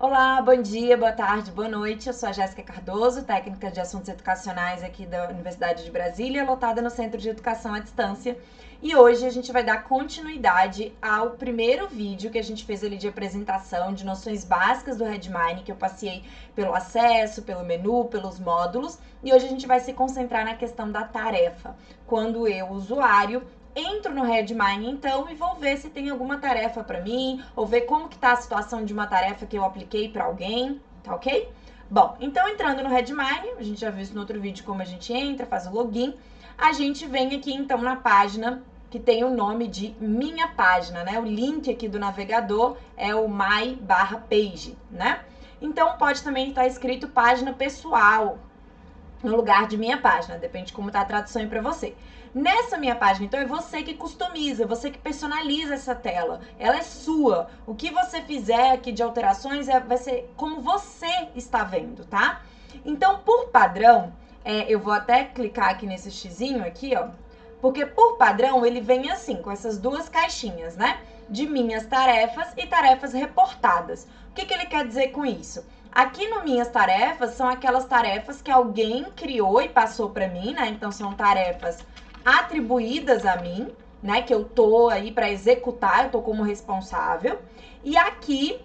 Olá, bom dia, boa tarde, boa noite. Eu sou a Jéssica Cardoso, técnica de assuntos educacionais aqui da Universidade de Brasília, lotada no Centro de Educação à Distância. E hoje a gente vai dar continuidade ao primeiro vídeo que a gente fez ali de apresentação de noções básicas do Redmine, que eu passei pelo acesso, pelo menu, pelos módulos. E hoje a gente vai se concentrar na questão da tarefa. Quando eu, usuário, entro no Redmine então e vou ver se tem alguma tarefa para mim, ou ver como que tá a situação de uma tarefa que eu apliquei para alguém, tá ok? Bom, então entrando no Redmine, a gente já viu isso no outro vídeo como a gente entra, faz o login, a gente vem aqui então na página que tem o nome de minha página, né? O link aqui do navegador é o my barra page, né? Então pode também estar escrito página pessoal no lugar de minha página, depende de como tá a tradução aí para você. Nessa minha página, então, é você que customiza, você que personaliza essa tela. Ela é sua. O que você fizer aqui de alterações é, vai ser como você está vendo, tá? Então, por padrão, é, eu vou até clicar aqui nesse xizinho aqui, ó. Porque por padrão ele vem assim, com essas duas caixinhas, né? De minhas tarefas e tarefas reportadas. O que, que ele quer dizer com isso? Aqui no Minhas Tarefas são aquelas tarefas que alguém criou e passou para mim, né? Então são tarefas atribuídas a mim, né? Que eu tô aí para executar, eu tô como responsável. E aqui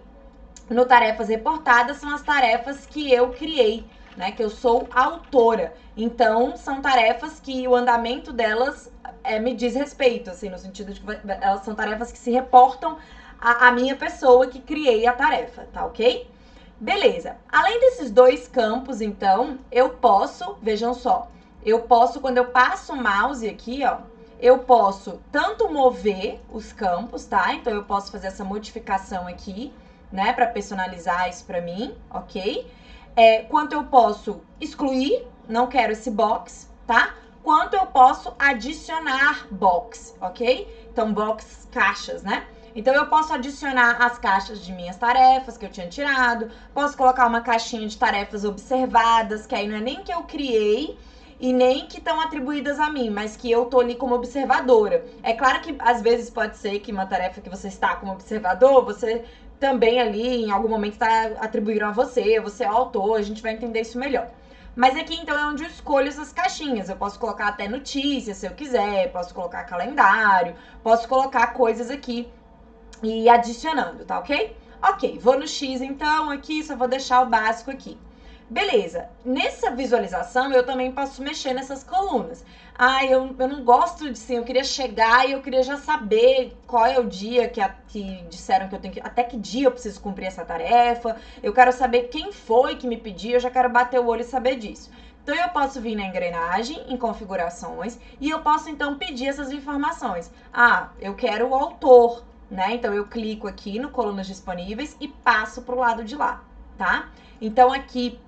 no tarefas reportadas são as tarefas que eu criei, né? Que eu sou autora. Então são tarefas que o andamento delas é, me diz respeito, assim, no sentido de que elas são tarefas que se reportam à, minha pessoa que criei a tarefa, tá ok? Beleza. Além desses dois campos, então, eu posso, vejam só, eu posso, quando eu passo o mouse aqui, ó, eu posso tanto mover os campos, tá? Então, eu posso fazer essa modificação aqui, né, para personalizar isso para mim, ok? É, quanto eu posso excluir, não quero esse box, tá? Quanto eu posso adicionar box, ok? Então, box caixas, né? Então, eu posso adicionar as caixas de minhas tarefas que eu tinha tirado, posso colocar uma caixinha de tarefas observadas, que aí não é nem que eu criei, e nem que estão atribuídas a mim, mas que eu tô ali como observadora. É claro que às vezes pode ser que uma tarefa que você está como observador, você também ali em algum momento está atribuindo a você, você é o autor, a gente vai entender isso melhor. Mas aqui então é onde eu escolho essas caixinhas. Eu posso colocar até notícias se eu quiser, posso colocar calendário, posso colocar coisas aqui e adicionando, tá ok? Ok, vou no X então aqui, só vou deixar o básico aqui. Beleza, nessa visualização eu também posso mexer nessas colunas. Ah, eu, eu não gosto de sim, eu queria chegar e eu queria já saber qual é o dia que, a, que disseram que eu tenho que. Até que dia eu preciso cumprir essa tarefa. Eu quero saber quem foi que me pediu, eu já quero bater o olho e saber disso. Então eu posso vir na engrenagem, em configurações, e eu posso então pedir essas informações. Ah, eu quero o autor, né? Então eu clico aqui no colunas disponíveis e passo para o lado de lá, tá? Então aqui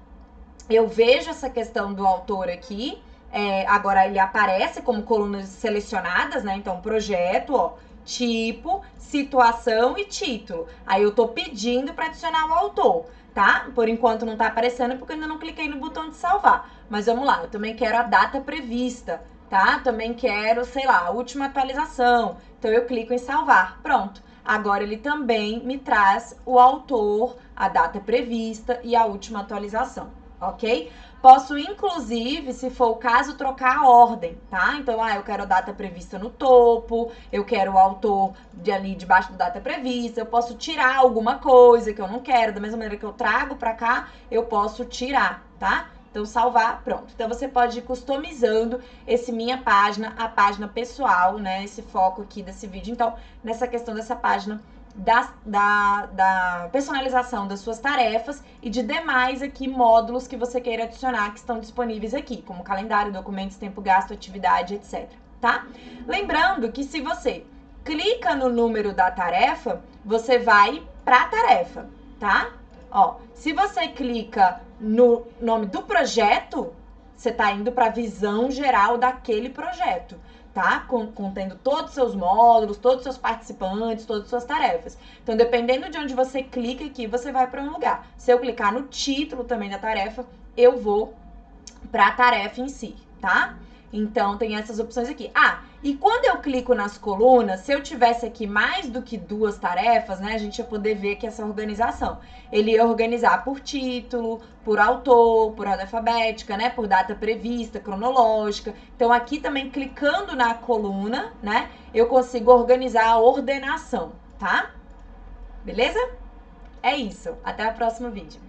eu vejo essa questão do autor aqui. É, agora ele aparece como colunas selecionadas, né? Então, projeto, ó, tipo, situação e título. Aí eu tô pedindo para adicionar o autor, tá? Por enquanto não tá aparecendo porque eu ainda não cliquei no botão de salvar. Mas vamos lá, eu também quero a data prevista, tá? Também quero, sei lá, a última atualização. Então eu clico em salvar. Pronto. Agora ele também me traz o autor, a data prevista e a última atualização ok? Posso, inclusive, se for o caso, trocar a ordem, tá? Então, ah, eu quero a data prevista no topo, eu quero o autor de ali debaixo da data prevista, eu posso tirar alguma coisa que eu não quero, da mesma maneira que eu trago pra cá, eu posso tirar, tá? Então, salvar, pronto. Então, você pode ir customizando esse minha página, a página pessoal, né? Esse foco aqui desse vídeo. Então, nessa questão dessa página da, da, da, personalização das suas tarefas e de demais aqui módulos que você queira adicionar que estão disponíveis aqui, como calendário, documentos, tempo gasto, atividade, etc. Tá? Lembrando que se você clica no número da tarefa, você vai para a tarefa, tá? Ó, se você clica no nome do projeto, você está indo para a visão geral daquele projeto tá? Contendo todos os seus módulos, todos os seus participantes, todas as suas tarefas. Então, dependendo de onde você clica aqui, você vai para um lugar. Se eu clicar no título também da tarefa, eu vou para a tarefa em si, tá? Então, tem essas opções aqui. Ah, E quando eu clico nas colunas, se eu tivesse aqui mais do que duas tarefas, né, a gente ia poder ver que essa organização. Ele ia organizar por título, por autor, por ordem alfabética, né, por data prevista, cronológica. Então aqui também clicando na coluna, né, eu consigo organizar a ordenação, tá? Beleza? É isso. Até o próximo vídeo.